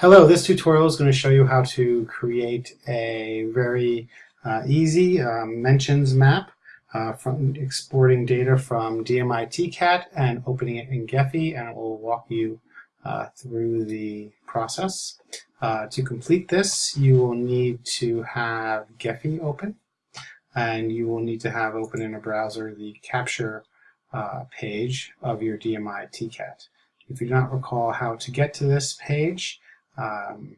Hello, this tutorial is going to show you how to create a very uh, easy um, mentions map uh, from exporting data from DMI-TCAT and opening it in Gephi and it will walk you uh, through the process. Uh, to complete this you will need to have Gephi open and you will need to have open in a browser the capture uh, page of your DMI-TCAT. If you do not recall how to get to this page, um,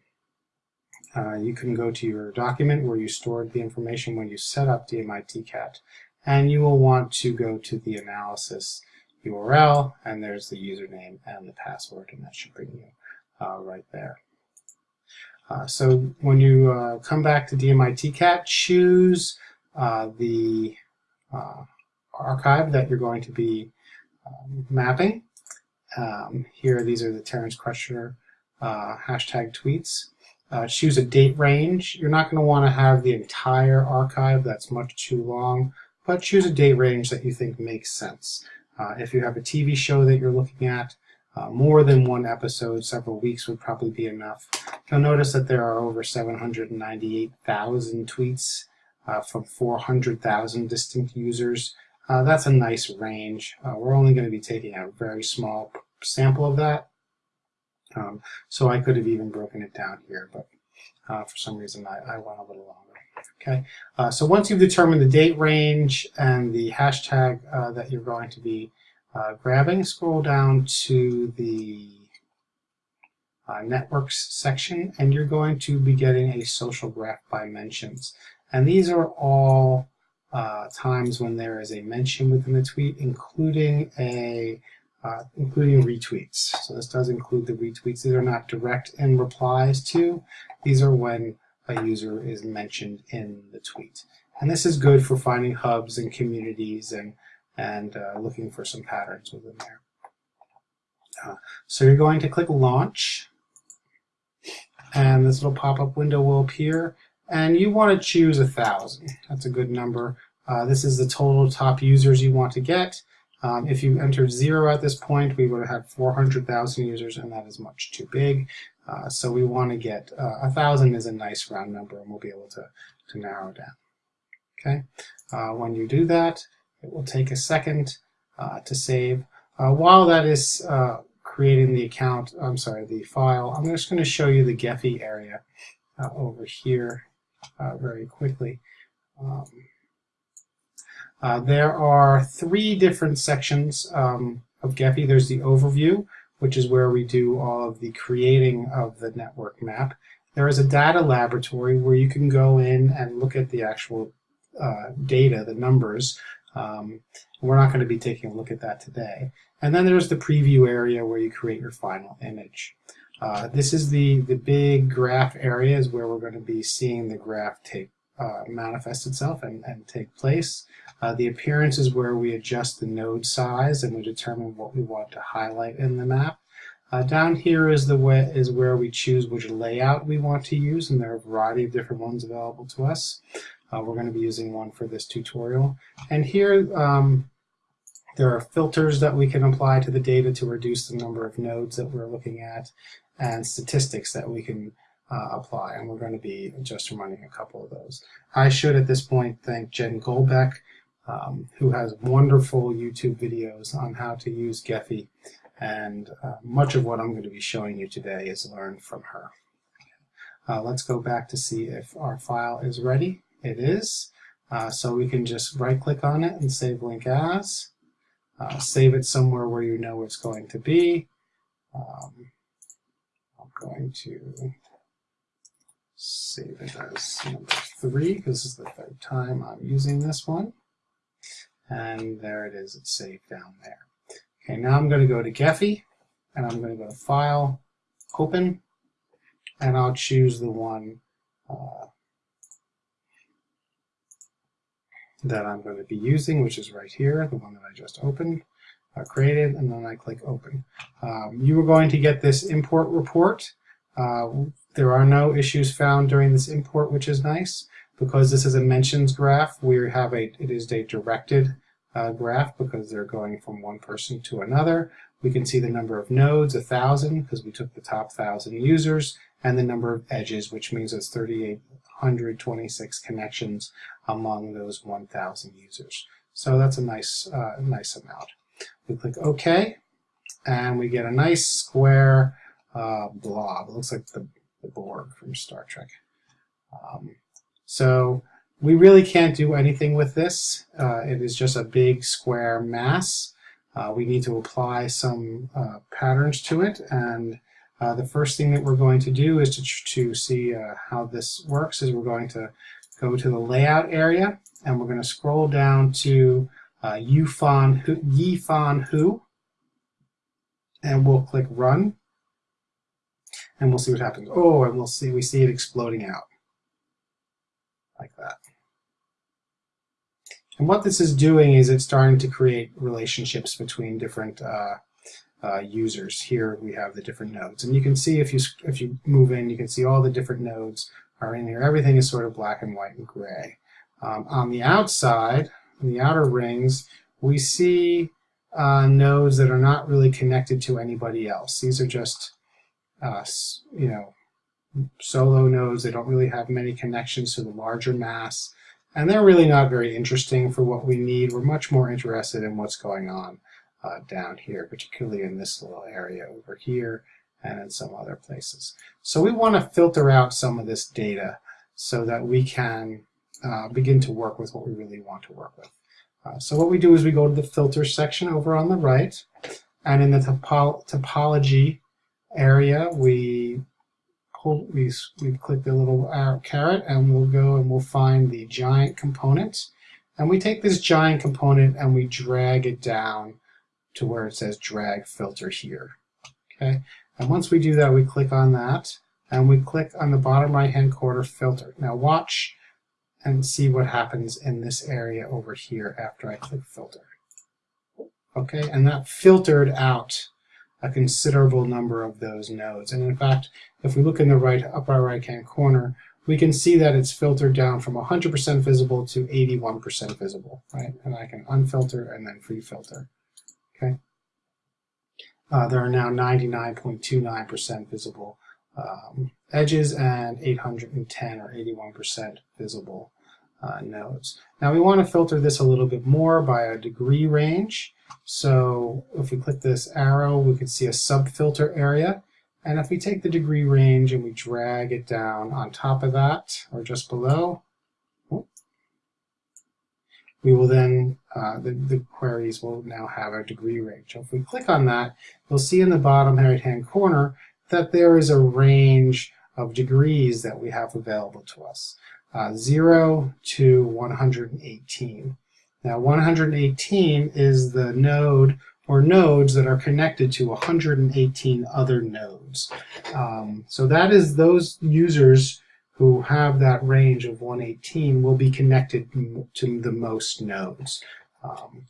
uh, you can go to your document where you stored the information when you set up DMI-TCAT and you will want to go to the analysis URL and there's the username and the password and that should bring you uh, right there. Uh, so when you uh, come back to DMI-TCAT, choose uh, the uh, archive that you're going to be um, mapping. Um, here, these are the Terence Crutcher uh, hashtag tweets. Uh, choose a date range. You're not going to want to have the entire archive. That's much too long. But choose a date range that you think makes sense. Uh, if you have a TV show that you're looking at, uh, more than one episode, several weeks would probably be enough. You'll notice that there are over 798,000 tweets uh, from 400,000 distinct users. Uh, that's a nice range. Uh, we're only going to be taking a very small sample of that. Um, so I could have even broken it down here, but uh, for some reason I, I, went a little longer. Okay, uh, so once you've determined the date range and the hashtag uh, that you're going to be uh, grabbing, scroll down to the uh, networks section and you're going to be getting a social graph by mentions. And these are all uh, times when there is a mention within the tweet, including a uh, including retweets. So this does include the retweets. These are not direct in replies to. These are when a user is mentioned in the tweet. And this is good for finding hubs and communities and, and uh, looking for some patterns within there. Uh, so you're going to click Launch, and this little pop-up window will appear, and you want to choose a thousand. That's a good number. Uh, this is the total top users you want to get. Um, if you entered zero at this point, we would have had 400,000 users, and that is much too big. Uh, so we want to get uh, a thousand is a nice round number, and we'll be able to to narrow down. Okay. Uh, when you do that, it will take a second uh, to save. Uh, while that is uh, creating the account, I'm sorry, the file, I'm just going to show you the Gephi area over here very quickly. Um, uh, there are three different sections um, of Gephi. There's the overview, which is where we do all of the creating of the network map. There is a data laboratory where you can go in and look at the actual uh, data, the numbers. Um, we're not going to be taking a look at that today. And then there's the preview area where you create your final image. Uh, this is the, the big graph area is where we're going to be seeing the graph take uh, manifest itself and, and take place. Uh, the appearance is where we adjust the node size and we determine what we want to highlight in the map. Uh, down here is the way is where we choose which layout we want to use, and there are a variety of different ones available to us. Uh, we're going to be using one for this tutorial. And here um, there are filters that we can apply to the data to reduce the number of nodes that we're looking at, and statistics that we can uh, apply, and we're going to be just running a couple of those. I should at this point thank Jen Golbeck, um, who has wonderful YouTube videos on how to use Gephi, and uh, much of what I'm going to be showing you today is learned from her. Uh, let's go back to see if our file is ready. It is. Uh, so we can just right click on it and save link as. Uh, save it somewhere where you know it's going to be. Um, I'm going to save it as number three because this is the third time I'm using this one. And there it is, it's saved down there. Okay, now I'm going to go to Gephi and I'm going to go to File, Open, and I'll choose the one uh, that I'm going to be using, which is right here, the one that I just opened, uh, created, and then I click Open. Um, you are going to get this import report. Uh, there are no issues found during this import, which is nice. Because this is a mentions graph, we have a, it is a directed uh, graph because they're going from one person to another. We can see the number of nodes, 1,000, because we took the top 1,000 users, and the number of edges, which means it's 3,826 connections among those 1,000 users. So that's a nice, uh, nice amount. We click OK, and we get a nice square uh, blob. It looks like the, the Borg from Star Trek. Um, so we really can't do anything with this. Uh, it is just a big square mass. Uh, we need to apply some uh, patterns to it and uh, the first thing that we're going to do is to, to see uh, how this works is we're going to go to the layout area and we're going to scroll down to uh, Yifan Hu, Yifan Hu and we'll click run and we'll see what happens. Oh, and we'll see we see it exploding out like that. And what this is doing is it's starting to create relationships between different uh, uh, users. Here we have the different nodes. And you can see if you, if you move in, you can see all the different nodes are in here. Everything is sort of black and white and gray. Um, on the outside, in the outer rings, we see uh, nodes that are not really connected to anybody else. These are just, uh, you know, solo nodes. They don't really have many connections to the larger mass. And they're really not very interesting for what we need. We're much more interested in what's going on uh, down here, particularly in this little area over here and in some other places. So we want to filter out some of this data so that we can uh, begin to work with what we really want to work with. Uh, so what we do is we go to the filter section over on the right and in the topo topology area we hold, we, we click the little caret and we'll go and we'll find the giant component and we take this giant component and we drag it down to where it says drag filter here. Okay, and once we do that, we click on that and we click on the bottom right hand corner filter. Now watch and see what happens in this area over here after I click filter. Okay, and that filtered out a considerable number of those nodes. And in fact, if we look in the right upper right hand corner, we can see that it's filtered down from 100% visible to 81% visible, right? And I can unfilter and then free filter. Okay. Uh, there are now 99.29% visible um, edges and 810 or 81% visible uh, nodes. Now we want to filter this a little bit more by a degree range. So if we click this arrow, we can see a sub-filter area. And if we take the degree range and we drag it down on top of that, or just below, we will then, uh, the, the queries will now have a degree range. So if we click on that, you'll see in the bottom right-hand corner that there is a range of degrees that we have available to us, uh, 0 to 118. Now 118 is the node or nodes that are connected to 118 other nodes. Um, so that is those users who have that range of 118 will be connected to the most nodes. Um,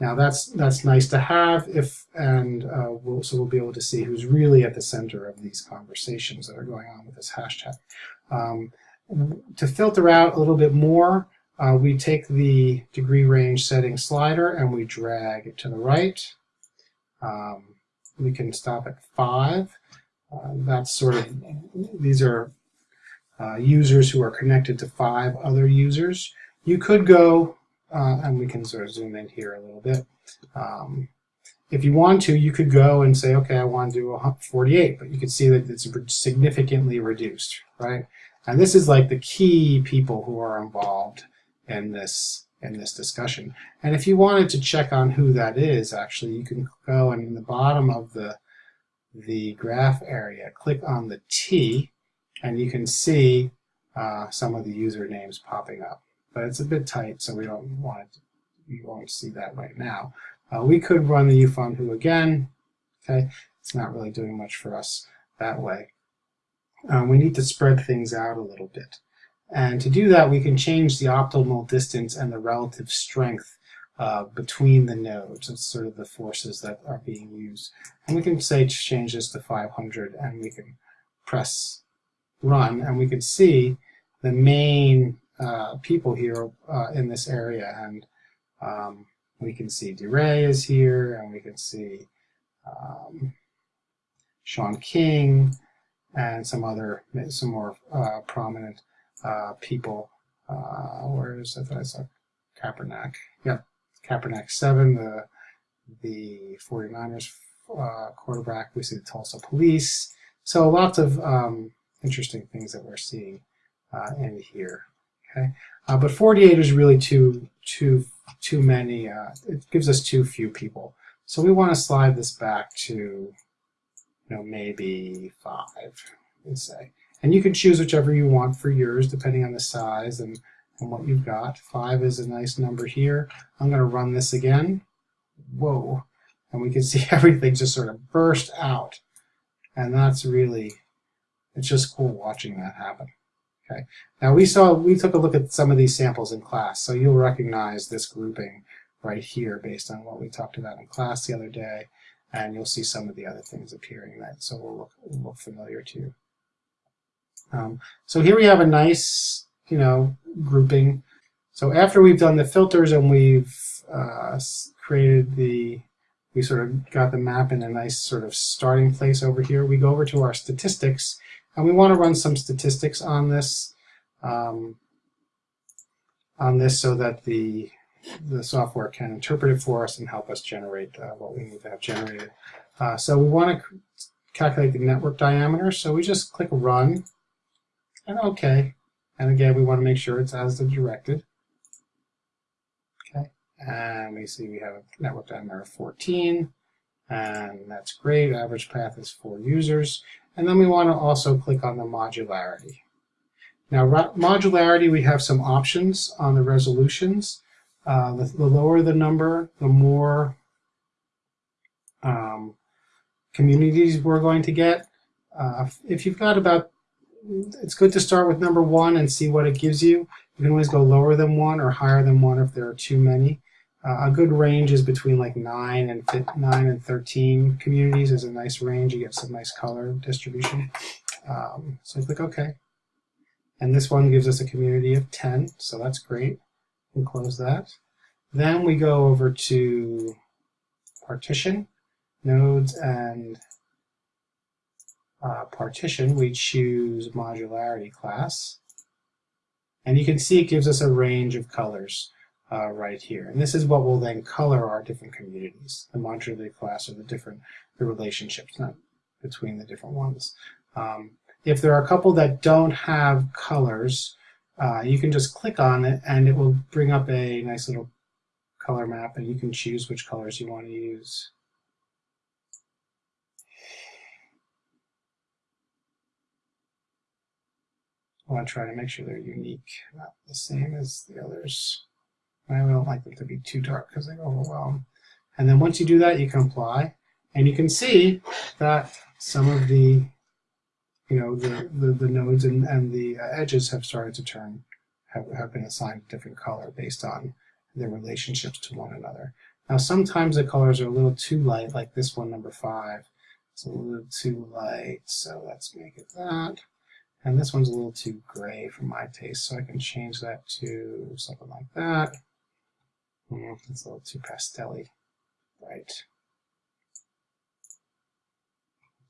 now that's that's nice to have if and uh, we'll, so we'll be able to see who's really at the center of these conversations that are going on with this hashtag. Um, to filter out a little bit more, uh, we take the degree range setting slider and we drag it to the right. Um, we can stop at five. Uh, that's sort of, these are uh, users who are connected to five other users. You could go, uh, and we can sort of zoom in here a little bit. Um, if you want to, you could go and say, okay, I want to do 48, but you can see that it's significantly reduced, right? And this is like the key people who are involved in this in this discussion. And if you wanted to check on who that is, actually, you can go and in the bottom of the the graph area, click on the T, and you can see uh, some of the usernames popping up. But it's a bit tight, so we don't want it. We won't see that right now. Uh, we could run the Yifan Hu again. Okay, it's not really doing much for us that way. Um, we need to spread things out a little bit. And to do that, we can change the optimal distance and the relative strength uh, between the nodes. It's sort of the forces that are being used. And we can say change this to 500 and we can press run and we can see the main uh, people here uh, in this area and um, we can see DeRay is here and we can see um, Shaun King, and some other, some more uh, prominent uh, people. Uh, where is it? I saw Kaepernick. Yep, Kaepernick 7, the, the 49ers uh, quarterback. We see the Tulsa Police. So lots of um, interesting things that we're seeing uh, in here. Okay, uh, but 48 is really too too too many. Uh, it gives us too few people. So we want to slide this back to, you know, maybe five, let's say. And you can choose whichever you want for yours, depending on the size and, and what you've got. Five is a nice number here. I'm going to run this again. Whoa. And we can see everything just sort of burst out. And that's really, it's just cool watching that happen. Okay. Now we saw, we took a look at some of these samples in class, so you'll recognize this grouping right here based on what we talked about in class the other day, and you'll see some of the other things appearing that so will look, will look familiar to you. Um, so here we have a nice, you know, grouping. So after we've done the filters and we've uh, created the, we sort of got the map in a nice sort of starting place over here, we go over to our statistics and we want to run some statistics on this, um, on this so that the, the software can interpret it for us and help us generate uh, what we need to have generated. Uh, so we want to calculate the network diameter, so we just click Run, and OK. And again, we want to make sure it's as directed. Okay, and we see we have a network diameter of 14, and that's great. Average path is four users. And then we want to also click on the modularity. Now, modularity, we have some options on the resolutions. Uh, the, the, lower the number, the more um, communities we're going to get. Uh, if you've got about, it's good to start with number one and see what it gives you. You can always go lower than one or higher than one if there are too many. Uh, a good range is between like 9 and 9 and 13 communities is a nice range. You get some nice color distribution. Um, so click OK. And this one gives us a community of 10, so that's great. We close that. Then we go over to partition, nodes, and uh, partition. We choose modularity class. And you can see it gives us a range of colors uh, right here. And this is what will then color our different communities, the modular class or the different the relationships not between the different ones. Um, if there are a couple that don't have colors, uh, you can just click on it and it will bring up a nice little color map and you can choose which colors you want to use. I want to try to make sure they're unique, not the same as the others. I don't like them to be too dark because they overwhelm. And then once you do that, you can apply. And you can see that some of the, you know, the, the, the nodes and, and the uh, edges have started to turn, have, have been assigned a different color based on their relationships to one another. Now sometimes the colors are a little too light, like this one, number five. It's a little too light, so let's make it that. And this one's a little too gray for my taste, so I can change that to something like that. Mm, it's a little too pastelly. Right.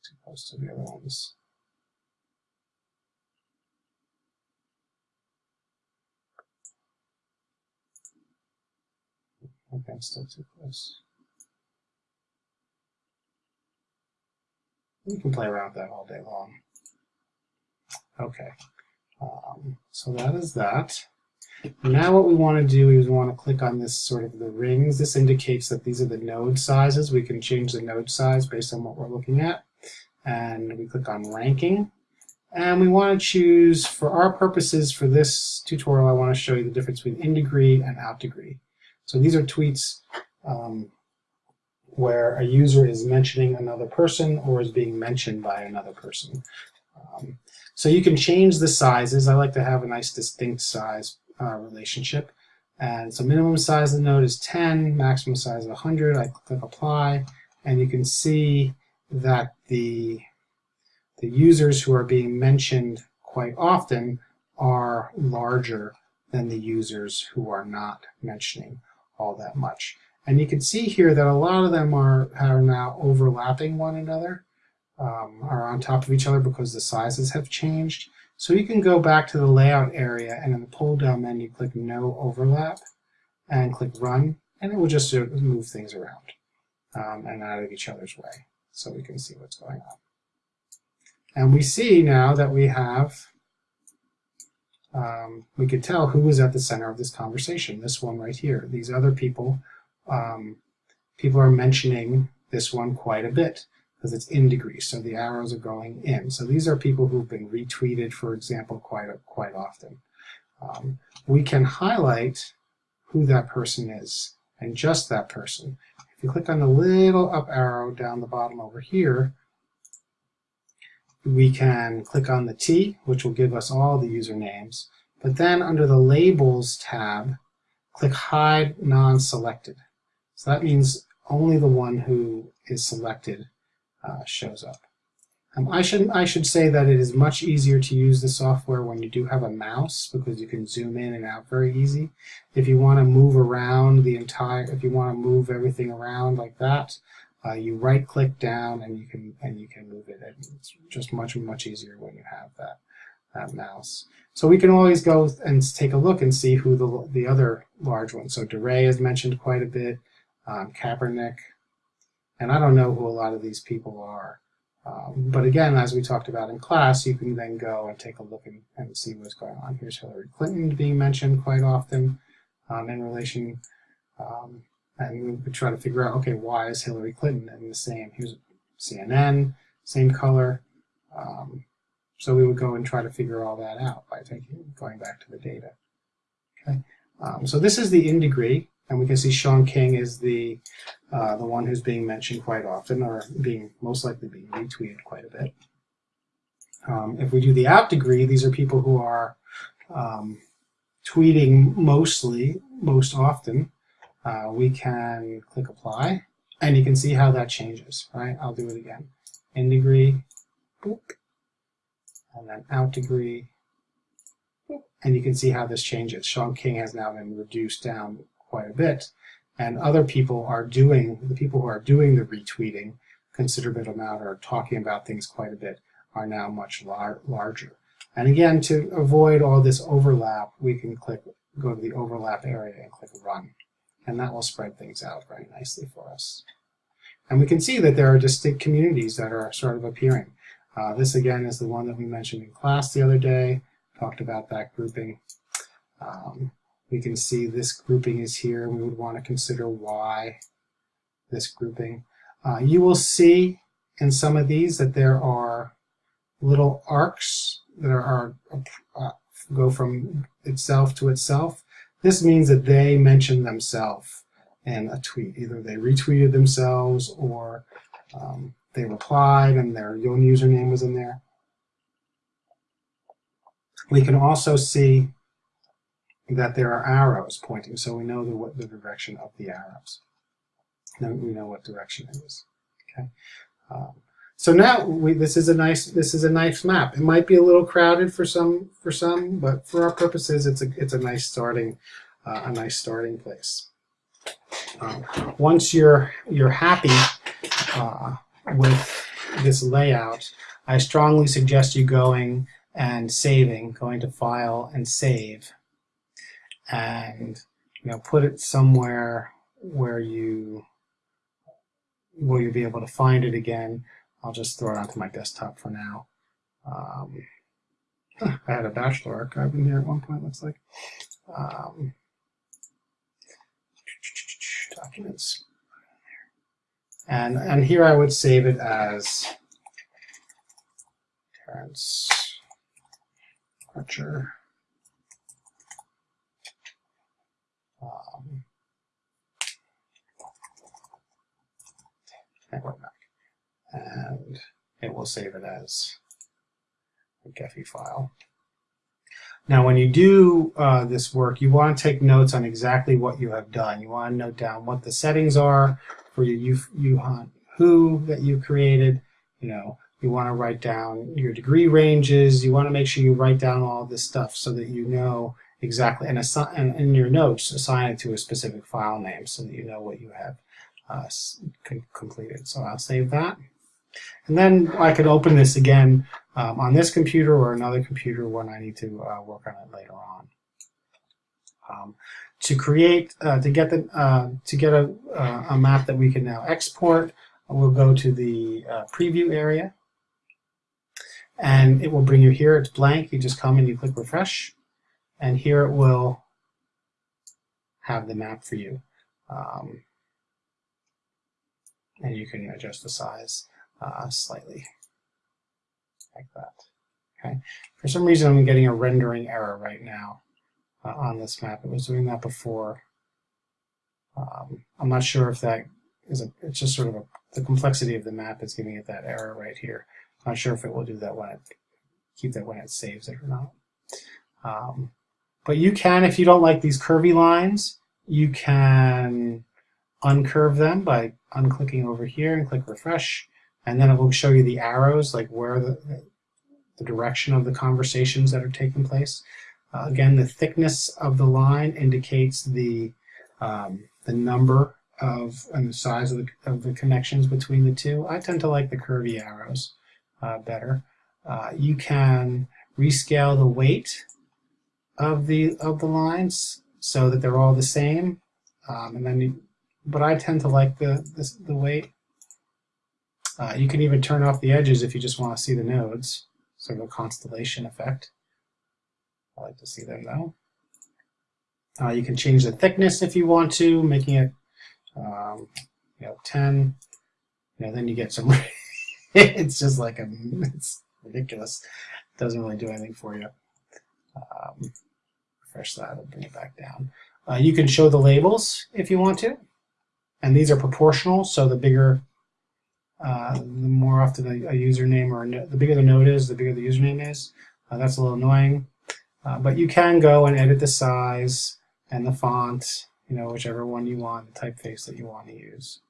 Too close to the other ones. Okay, I'm still too close. You can play around with that all day long. Okay, um, so that is that. Now what we want to do is we want to click on this sort of the rings. This indicates that these are the node sizes. We can change the node size based on what we're looking at. And we click on ranking. And we want to choose, for our purposes for this tutorial, I want to show you the difference between in degree and out degree. So these are tweets um, where a user is mentioning another person or is being mentioned by another person. Um, so you can change the sizes. I like to have a nice distinct size uh, relationship. And so minimum size of the node is 10, maximum size of 100. I click apply, and you can see that the, the users who are being mentioned quite often are larger than the users who are not mentioning all that much. And you can see here that a lot of them are, are now overlapping one another, um, are on top of each other because the sizes have changed. So you can go back to the layout area and in the pull down menu click no overlap and click run and it will just move things around um, and out of each other's way so we can see what's going on. And we see now that we have, um, we could tell who was at the center of this conversation, this one right here. These other people, um, people are mentioning this one quite a bit because it's in degrees, so the arrows are going in. So these are people who've been retweeted, for example, quite, quite often. Um, we can highlight who that person is, and just that person. If you click on the little up arrow down the bottom over here, we can click on the T, which will give us all the usernames. But then under the Labels tab, click Hide Non-Selected. So that means only the one who is selected uh, shows up. Um, I should I should say that it is much easier to use the software when you do have a mouse because you can zoom in and out very easy. If you want to move around the entire, if you want to move everything around like that, uh, you right click down and you can and you can move it. It's just much much easier when you have that that mouse. So we can always go and take a look and see who the the other large ones. So DeRay is mentioned quite a bit, um, Kaepernick, and I don't know who a lot of these people are. Um, but again, as we talked about in class, you can then go and take a look and, and see what's going on. Here's Hillary Clinton being mentioned quite often um, in relation um, and we try to figure out, okay, why is Hillary Clinton in the same, here's CNN, same color. Um, so we would go and try to figure all that out by taking, going back to the data. Okay, um, so this is the in degree, and we can see Shaun King is the uh, the one who's being mentioned quite often, or being most likely being retweeted quite a bit. Um, if we do the out degree, these are people who are um, tweeting mostly, most often, uh, we can click apply and you can see how that changes, right? I'll do it again. In degree, boop, and then out degree, boop, and you can see how this changes. Shaun King has now been reduced down quite a bit, and other people are doing, the people who are doing the retweeting considerable amount or talking about things quite a bit are now much lar larger. And again, to avoid all this overlap, we can click, go to the overlap area and click run and that will spread things out very nicely for us. And we can see that there are distinct communities that are sort of appearing. Uh, this again is the one that we mentioned in class the other day, talked about that grouping. Um, we can see this grouping is here. and We would want to consider why this grouping. Uh, you will see in some of these that there are little arcs that are, uh, go from itself to itself. This means that they mentioned themselves in a tweet. Either they retweeted themselves or um, they replied and their own username was in there. We can also see that there are arrows pointing, so we know the, what the direction of the arrows. Then we know what direction it is. Okay. Um, so now we, this is a nice this is a nice map. It might be a little crowded for some for some, but for our purposes, it's a it's a nice starting uh, a nice starting place. Um, once you're you're happy uh, with this layout, I strongly suggest you going and saving, going to File and Save, and you know put it somewhere where you will you be able to find it again. I'll just throw it onto my desktop for now. Um, I had a bachelor archive in here at one point, looks like. Um, documents. And, and here I would save it as Terence Archer. Um, network back and it will save it as a Gephi file. Now, when you do uh, this work, you want to take notes on exactly what you have done. You want to note down what the settings are for your Yifan Hu that you created. You know, you want to write down your degree ranges. You want to make sure you write down all this stuff so that you know exactly, and, assign, and in your notes, assign it to a specific file name so that you know what you have uh, completed. So I'll save that. And then I could open this again um, on this computer or another computer when I need to uh, work on it later on. Um, to create, uh, to get the, uh, to get a, uh, a map that we can now export, we'll go to the uh, preview area, and it will bring you here. It's blank. You just come and you click refresh, and here it will have the map for you. Um, and you can adjust the size uh, slightly like that. Okay. For some reason, I'm getting a rendering error right now uh, on this map. It was doing that before. Um, I'm not sure if that is a, it's just sort of a, the complexity of the map is giving it that error right here. I'm not sure if it will do that when it, keep that when it saves it or not. Um, but you can, if you don't like these curvy lines, you can uncurve them by unclicking over here and click refresh and then it will show you the arrows, like where the, the direction of the conversations that are taking place. Uh, again, the thickness of the line indicates the, um, the number of and the size of the, of the connections between the two. I tend to like the curvy arrows uh, better. Uh, you can rescale the weight of the of the lines so that they're all the same. Um, and then, you, but I tend to like the the, the weight. Uh, you can even turn off the edges if you just want to see the nodes, sort of a constellation effect. I like to see them though. Uh, you can change the thickness if you want to, making it um, you know 10. You know, then you get some. it's just like a, it's ridiculous. It doesn't really do anything for you. Um, refresh that and bring it back down. Uh, you can show the labels if you want to, and these are proportional. So the bigger uh, the more often a, a username or the bigger the node is, the bigger the username is. Uh, that's a little annoying. Uh, but you can go and edit the size and the font, you know, whichever one you want, the typeface that you want to use.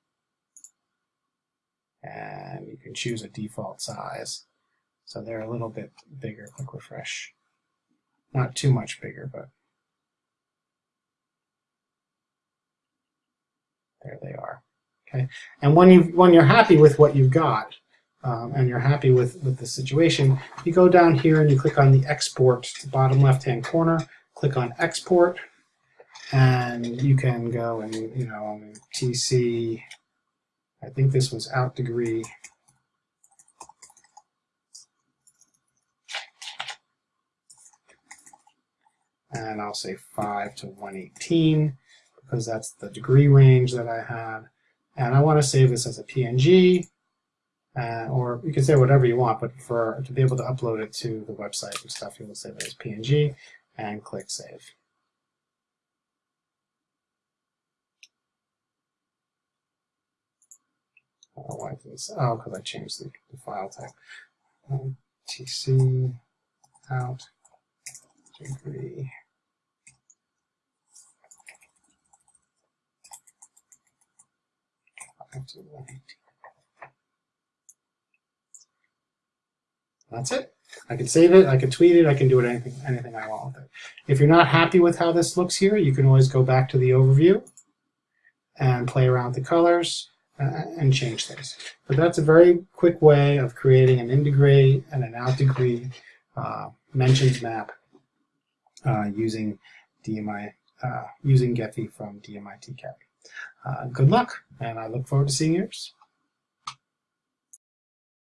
And you can choose a default size. So they're a little bit bigger. Click refresh. Not too much bigger, but there they are. Okay, and when you when you're happy with what you've got, um, and you're happy with with the situation, you go down here and you click on the export, bottom left hand corner. Click on export, and you can go and you know TC. I think this was out degree. And I'll say 5 to 118 because that's the degree range that I had and I want to save this as a PNG, uh, or you can say whatever you want, but for to be able to upload it to the website and stuff, you will save it as PNG and click Save. Oh, why this? Oh, because I changed the, the file type. Um, TC out degree. That's it. I can save it, I can tweet it, I can do it anything, anything I want with it. If you're not happy with how this looks here, you can always go back to the overview and play around with the colors uh, and change things. But that's a very quick way of creating an in degree and an out degree uh, mentions map uh, using DMI, uh, using Gephi from DMI TCAT. Uh, good luck, and I look forward to seeing yours.